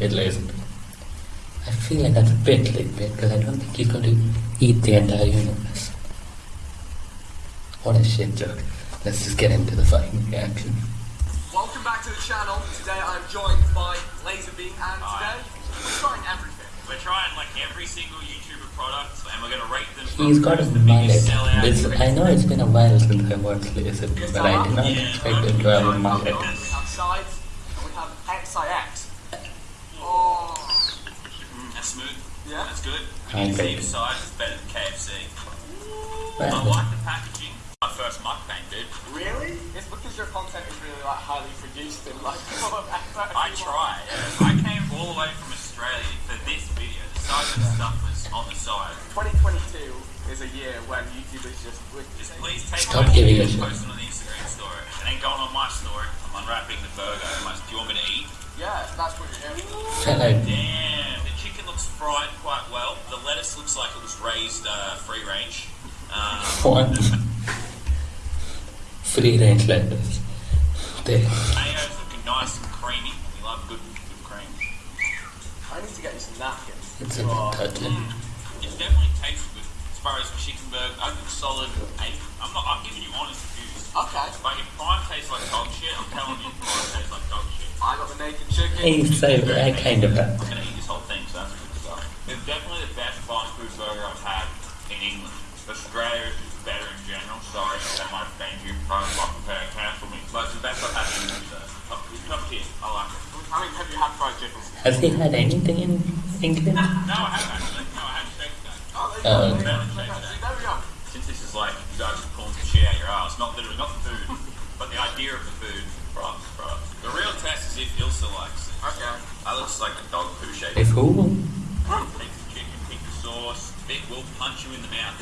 it isn't. I feel like that's a bit clickbait because I don't think he's going to eat the entire universe. What a shit joke. Let's just get into the fucking reaction. Welcome back to the channel. Today I'm joined by LazarBeam and Hi. today we're trying everything. We're trying like every single YouTuber product and we're gonna rate them. from He's got a who's the mullet. This, I know it's been a while since I watched LazarBeam, but I did not Yeah. expect him to have a mullet. We have sides and we have XIX. Oh, Mm, That's smooth. Yeah. That's good. I We can see agree. the size is better than KFC. I Well, like the packaging. My first mukbang, dude. really? It's because your content is really like highly produced and like full of effort. I tried. I came all the way from Australia for this video. The size of the stuff was on the side. 2022 is a year when YouTubers just would Just please take Stop my giving video a post it on the Instagram story. And then going on my story, I'm unwrapping the burger. I'm like, do you want me to eat? Yeah, that's what you're doing. Hello. like Damn, the chicken looks fried quite well. The lettuce looks like it was raised uh, free range. Um, free range lettuce. There. Mayo's looking nice and creamy. We love good, good cream. I need to get you some napkins. It's a bit touching. It definitely tastes good. As far as chicken burger, I think solid eight. I'm not. I'm giving you honest reviews. Okay. Like if prime tastes like dog shit, I'm telling you, prime tastes like dog shit. I got the naked chicken. Hey, so that kind of It's definitely the best fast food burger I've had in England. Australia is just better in general. Sorry, that might offend you. Try to fucking pay cancel me. But it's the best I've had in England. So. Top, top tier. I like it. I mean, have you had fried chicken? Has he had anything in England? No, I haven't actually. No, I had steak today. Oh, there Oh, you okay. There we go. Since this is like you guys are pulling some shit out your ass, not literally, not the food, but the idea of the food. Props, props. The real test is if Ilsa likes it. Okay. That looks like a dog poo shape. If who? Take the chicken, pick the sauce. Vic will punch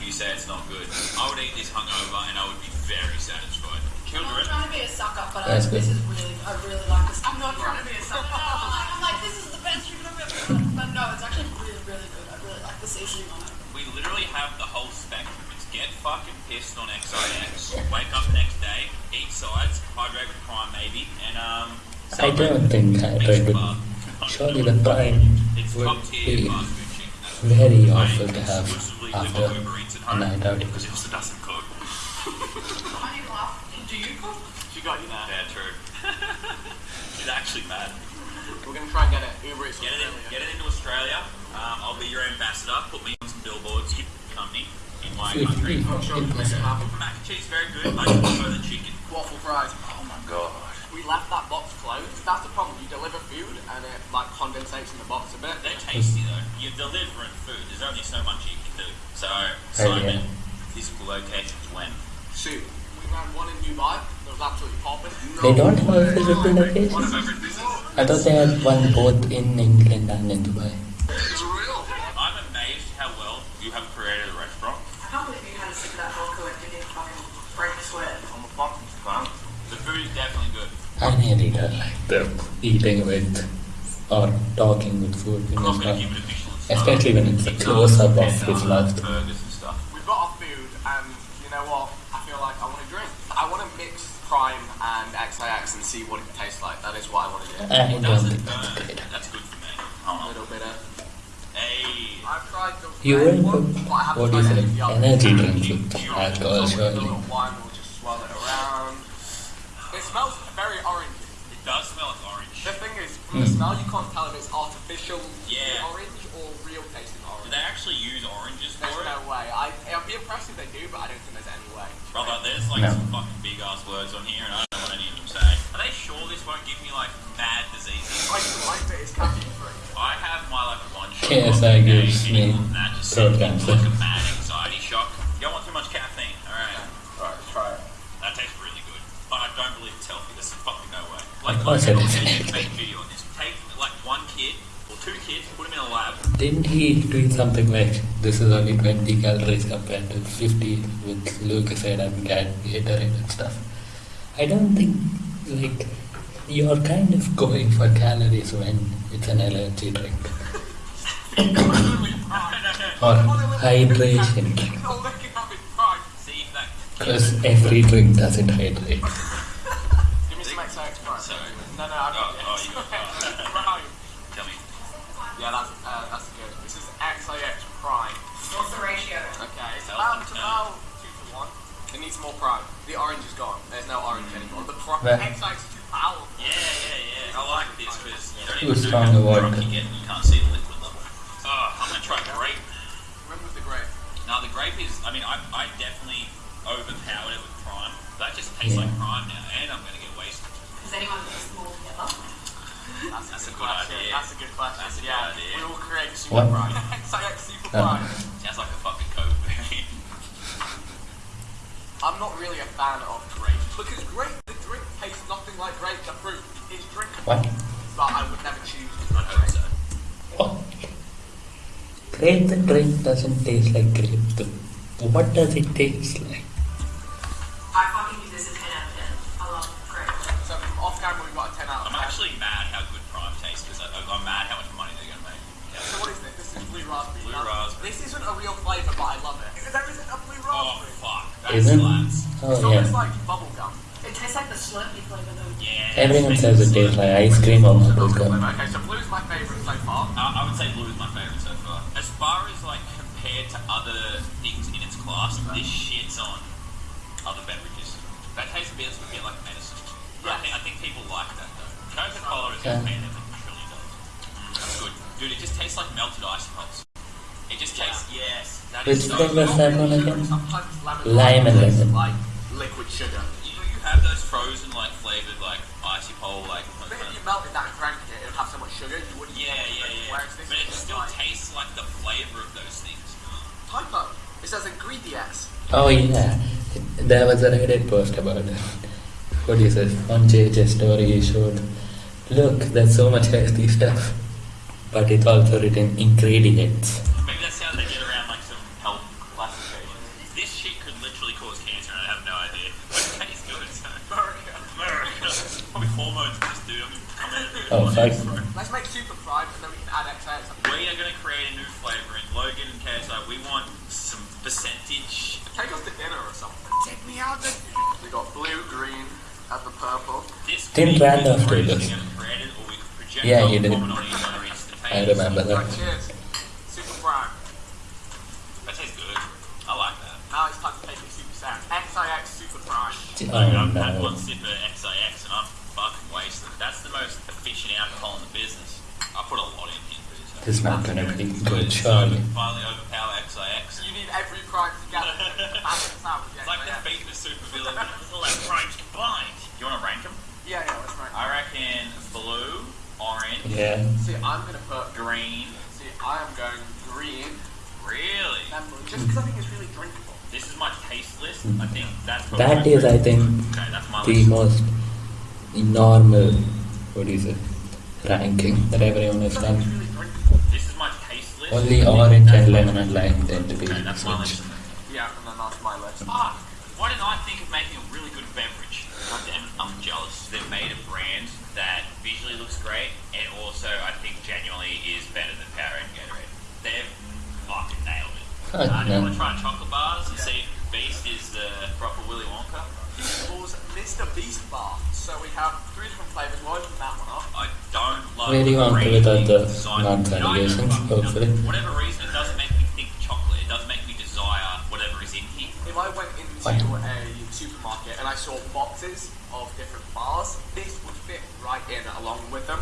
you in the mouth if you say it's not good. I would eat this hungover and I would be very satisfied. I'm not trying to be a sucker, but I, this is really, I really like this. I'm not trying to be a sucker. I'm like, this is the best chicken I've ever had. But no, it's actually really, really good. I really like the seasoning on it. we literally have the whole spectrum. It's get fucking pissed on XIX, wake up next day, eat sides, hydrate with prime maybe, and um. I don't think I Mix would. them up. Surely the prime It's would top tier be fast food chicken. That's very awful to have after live on Uber Eats a night out. because Ilsa doesn't cook. I need to laugh. Do you cook? She got you there. Yeah, true. She's actually mad. We're gonna try and get it. Uber Eats Get it, in, Australia. get it into Australia. Um, I'll be your ambassador. Put me on some billboards. Keep the company in my Fifty. country. I'm sure we can make it happen. Mac and cheese very good. I prefer the chicken. Waffle fries. Oh my god. We left that box closed. That's the problem. You deliver food and it like condensates in the box a bit. They're tasty though. You're delivering food. There's only so much you can do. So, yeah. Simon, physical locations when? Soup. We ran one in Dubai. That was absolutely popping. No. They don't have a physical One location? of every business. I thought they had one both in England and in Dubai. It's real. I'm amazed how well you have created a restaurant. I can't believe you had a sip of that vodka and didn't fucking break a sweat. I'm a fucking fan. The food is definitely good. I like the eating with or talking with food in I'm his not going mouth. to give it a Michelin star. Especially when it's a close-up of his mouth. Burgers and stuff. We've got our food, and you know what? I feel like I want to drink. I want to mix Prime and XIX and see what it tastes like. That is what I want to do. I It don't doesn't think that's burn. great. That's good for me. A Hold on. little bit of. Hey. I've tried the You red went one, for, but I haven't what do you say, any of the others. energy drink with alcohol, So with a surely. wine, we'll just swirl it around. It smells very orangey. It does smell like orange. The thing is, from the Hmm. smell, you can't tell if it's artificial Yeah. orange or real tasting orange. Do they actually use oranges There's for it? no way. I, it'd be impressive if they do, but I don't think there's any way. Brother, there's like No. some fucking big ass words on here and I don't know what any of them say. Are they sure this won't give me like mad diseases? I like that it's caffeine free. I have my like one shot. KSI a day, gives and me that just throat cancer. Like a mad anxiety shock. You don't want too much caffeine. Alright. Alright, try it. That tastes really good. But I don't believe it's healthy. There's fucking no way. Like, Of course like, it I'm is. gonna make a video on this. Take like one kid or two kids, put them in a lab. Didn't he tweet something like, this is only 20 calories compared to 50 with Lucozade and Gat- Gatorade and stuff? I don't think, like, you're kind of going for calories when it's an energy drink. Or hydration. Oh, no, no, I don't oh, oh, Right. Tell me. Yeah, that's, uh, that's good. This is XIX prime. What's the ratio? Okay, so um, to now 2 to uh, 1. It needs more prime. The orange is gone. There's no orange mm. anymore. The prime, XIX is too powerful. Yeah, yeah, yeah. I like this because you don't even know how drunk you get and you can't see the liquid level. Oh, I'm going to try grape. Remember the grape? Now, the grape is, I mean, I, I definitely overpowered it with prime. That just tastes yeah. like prime now. Question. idea. That's a good question. That's a good yeah, idea. we will create super What? prime. XIX super prime. Sounds like a fucking COVID variant. I'm not really a fan of grape because grape, the drink tastes nothing like grape. The fruit is drinkable, What? but I would never choose to I drink hope grape. so. What? Grape the drink doesn't taste like grape. The, what does it taste like? That Isn't? slaps. Oh it's yeah. It tastes like the Slurpee flavor though. Yeah. Everyone says it tastes like ice cream or bubble gum. Okay, so blue's my favourite so far. I, I would say blue is my favorite so far. As far as like compared to other things in its class, this shits on other beverages. That tastes a bit, a bit like medicine. But I, think, I think people like that though. Coca Cola is Yeah. okay, and it truly does. That's good, dude. It just tastes like melted ice pops. It just tastes yes. That Which is so flavor is that one again? Lime and lemon. like liquid sugar. You, know, you have those frozen like flavored like icy pole like. But if you melted that and drank it, it would have so much sugar you wouldn't. Yeah, yeah, yeah. Whereas this But it is still like tastes like the flavor of those things. typo. It says ingredients. Oh yeah. There was a Reddit post about it. What is it? On JJ story he showed. Look, there's so much healthy stuff. But it's also written ingredients. Maybe that's how they get around like some health classifications. This shit could literally cause cancer, and I have no idea. But it tastes good. So. America. America. Probably hormones in this dude. I'm gonna come in and Oh, fuck. Let's make super prime and then we can add XX. We are going to create a new flavor in Logan and KSI. We want some percentage. Take us to dinner or something. Take me out to We got blue, green, and the purple. This Didn't could be do this? we're gonna create it, or we could project Yeah, our he did. comment on I remember that. Right, cheers. Super prime. That tastes good. I like that. Now it's time to take it super sad. XIX super prime. Oh no. one sip of XIX and I'm fucking wasted. That's the most efficient alcohol in the business. I put a lot in here for this. This is not gonna be good, So, surely. Finally overpower XIX. You need every prime together. Balance out with It's like the XIX. beat the super villain with all that primes combined. You want to rank them? Yeah, yeah, let's rank. I reckon blue, orange, Yeah. See, I'm gonna put. green. See, I am going green, Really? just because I think it's really drinkable. This is my taste list. Mm. I think that's probably That my is, I think, Okay, that's my the list. most normal, what is it, ranking that everyone has I think done. It's really drinkable. This is my taste list. Only I think orange that's and lemon and lime tend to be Okay, that's my switched. list. Yeah, and then that's my list. Fuck. Why didn't I think of making a really good beverage? God damn I'm jealous. They've made a brand that visually looks great and also I think genuinely is better than Powerade and Gatorade. They've fucking nailed it. Fuck, uh, do you man. want to try chocolate bars and see if Beast is the proper Willy Wonka? It was Mr. Beast Bar. So we have three different flavors. We'll open that one up. I don't love Very the Wonka branding without the design. nuts You know, I allegations, don't- hopefully. For whatever reason, it doesn't make me think chocolate. It does make me desire whatever is in here. If I went into What? a supermarket and I saw boxes of different bars, this would fit right in along with them.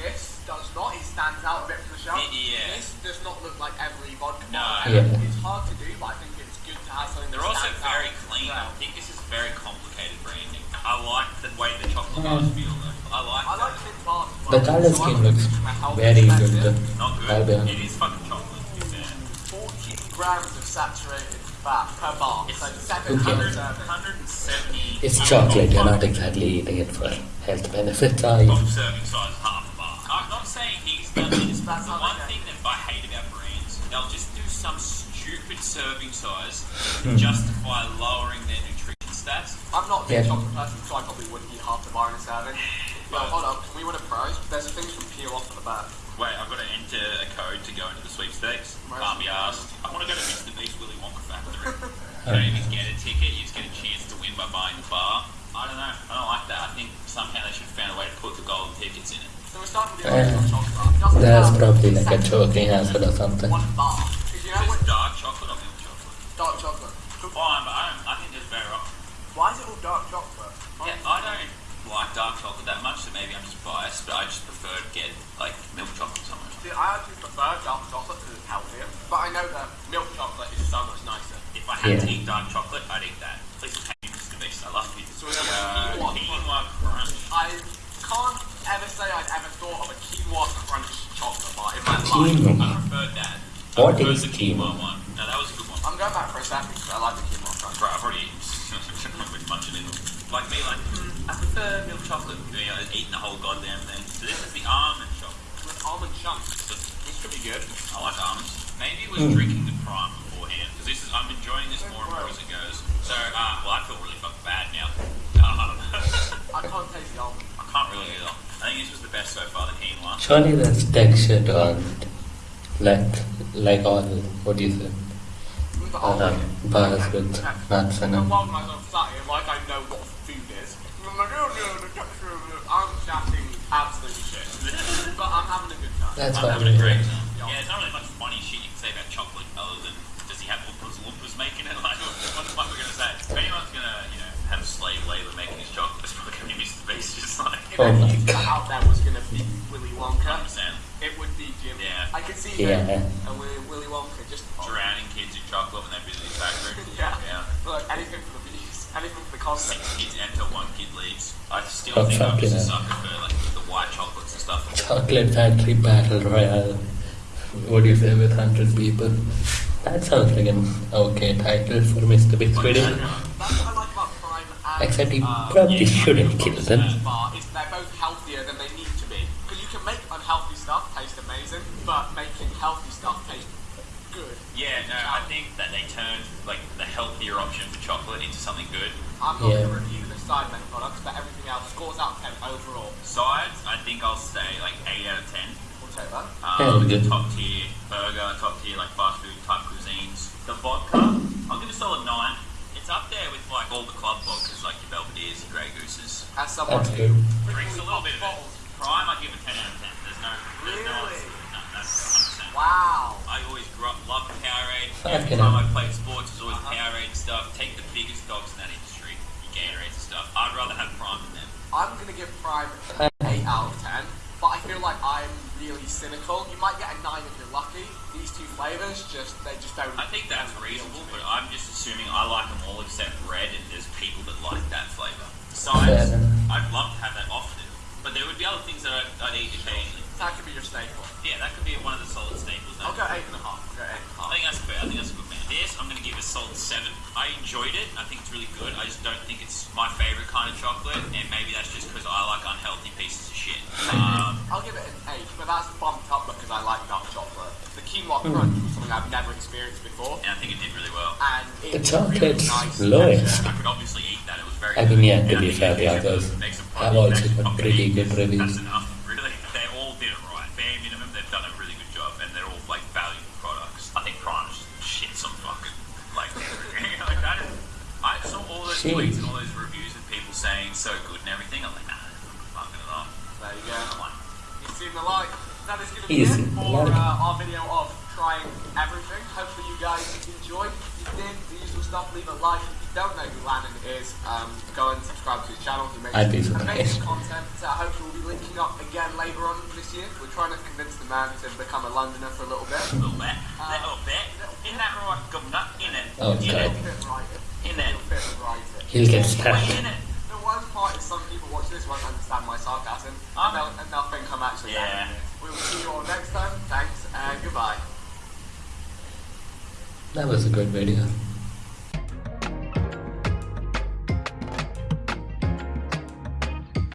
This does not. It stands out a bit from the shelf. Yeah. This does not look like every vodka No. bar. Yeah. It's hard to do, but I think it's good to have something They're also very out. clean. Yeah. I think this is very complicated branding. I like the way the chocolate bars feel though. I like I that. like mint bars. as well. The colour So scheme looks think from a health very good. perspective, though. Not good. It is fucking chocolate, to be fair. 14 grams of saturated fat per bar. It's So Okay. 700 170. It's chocolate, you're not exactly eating it for health benefits, are you? Serving size, half a bar. I'm not saying he's done this, but the one thing that I hate about brands, they'll just do some stupid serving size to Hmm. justify lowering their nutrition stats. I'm not a big Yeah. chocolate person, so I probably wouldn't eat half the bar in a serving. But hold up, can we win a prize? There's things from peel off at the back. Wait, I've got to enter a code to go into the sweepstakes. Right. Can't be asked. I want to go to Mr. Beast Willy Wonka Factory. you don't even get a ticket, you just get a chance to win by buying the bar. I don't know. I don't like that. I think somehow they should have found a way to put the golden tickets in it. So we're starting with the Uh, bar. That's probably like a exactly choking hazard or something. One bar. Because you know Is what? this dark chocolate or milk chocolate? Dark chocolate. Fine, but I, don't, I think there's better options. Why is it all dark chocolate? Yeah, I don't like dark chocolate that much, so maybe I'm just biased, but I just prefer to get like milk chocolate so much. See, I actually prefer dark chocolate because it's healthier. But I know that milk chocolate is so much nicer. If I had to Yeah. eat dark chocolate, I'd eat that. Please pay me, Mr. Beast. I love you. So we have Uh, quinoa quinoa crunch. I can't ever say I'd ever thought of a quinoa crunch chocolate bar in my life. I preferred that. I What preferred is the quinoa quinoa? one. No, that was a good one. I'm going back for a second because I like the quinoa crunch. Right, I've already eaten. I've been munching it. Like me, like, mm, I prefer milk chocolate. You know, eating the whole goddamn thing. So this is the almond chocolate. With almond chunks. So This could be good. I like almonds. Maybe it was Mm. drinking the prime Surely there's texture to all it. Like, like all, what do you say? The Uh, almond. bars with nuts and And all. while myself sat here like I know what food is. I'm like, oh no, the texture of it. I'm chatting absolute shit. but I'm having a good time. That's I'm having a I'm great time. Yeah, there's not really much funny shit you can say about chocolate other than does he have Oompas Loompas making it? Like, what the fuck are we gonna say? If anyone's gonna, you know, have slave labor making his chocolate, it's probably gonna be Mr. Beast, just like If Oh Yeah. I could see Yeah. him and Willy, Willy Wonka just drowning kids in chocolate when they're busy in the factory. Yeah. Yeah. Look, anything for the bees, anything for the Six concept. kids enter, one kid leaves. I still Oh, think I'm just a sucker for like the white chocolates and stuff. Chocolate Factory Battle Royale. What do you say with 100 people? That sounds like an okay title for Mr. Big video. That's what I like about Prime and Except he uh, probably yeah, shouldn't kill them. But making healthy stuff taste good. Yeah, no, I think that they turned like the healthier option for chocolate into something good. I'm not Yeah. going to review the side menu products, but everything else scores out of 10 overall. Sides, I think I'll say like 8 out of 10. We'll take that. Hell Um, the yeah. top tier burger, top tier like fast food type cuisines. The vodka, I'll give it a solid 9. It's up there with like all the club vodkas like your Belvedere's, your Grey Gooses. As someone That's who. Drinks a little bit of it. bottles. Prime, I give it 10 out of 10. There's no, there's no, Really? no, that's 100%. Wow. I always grew up loving Powerade. Every time hell. I played sports, it was always Uh-huh. Powerade stuff. Take the biggest dogs in that industry, your Gatorades and stuff. I'd rather have Prime than them. I'm going to give Prime an 8 out of 10, but I feel like I'm really cynical. You might get a 9 if you're lucky. These two flavors, just they just don't. I think that's reasonable, but. I'm just assuming I like them I enjoyed it. I think it's really good. I just don't think it's my favorite kind of chocolate, and maybe that's just because I like unhealthy pieces of shit. Um, I'll give it an 8, but that's bumped up because I like dark chocolate. The quinoa crunch was something I've never experienced before, and I think it did really well. and The it's chocolate's really nice I could obviously eat that. It was very I mean, good. yeah, to be fair, if the others make some have progress, also got fucking pretty good reviews. That's enough. Really, they all did it right. Bare minimum, they've done a really good job, and they're all like valuable products. I think Prime is shit some fucking like, like that. Is, I saw all those Shit. tweets and all those reviews of people saying so good and everything. I'm like, nah, fucking it up. There you I'm go. like, You've seen the like. That is going to be Easy. it for Like. uh, our video of trying everything. Hopefully you guys enjoyed. If you did, the usual stuff, leave a like. If you don't know who Lannan is, um, go and subscribe to his channel. He makes I'd be amazing surprised. content. Uh, hopefully we'll be linking up again later on this year. We're trying to convince the man to become a Londoner for a little bit. A little bit, a little bit. In that right, governor, in it, Oh, in God. it, It'll fit right. in it. It'll fit right. He'll get Way stabbed. in it. The worst part is some people watch this won't understand my sarcasm, and they'll, and they'll think I'm actually Yeah. having it. We will see you all next time. Thanks and goodbye. That was a good video.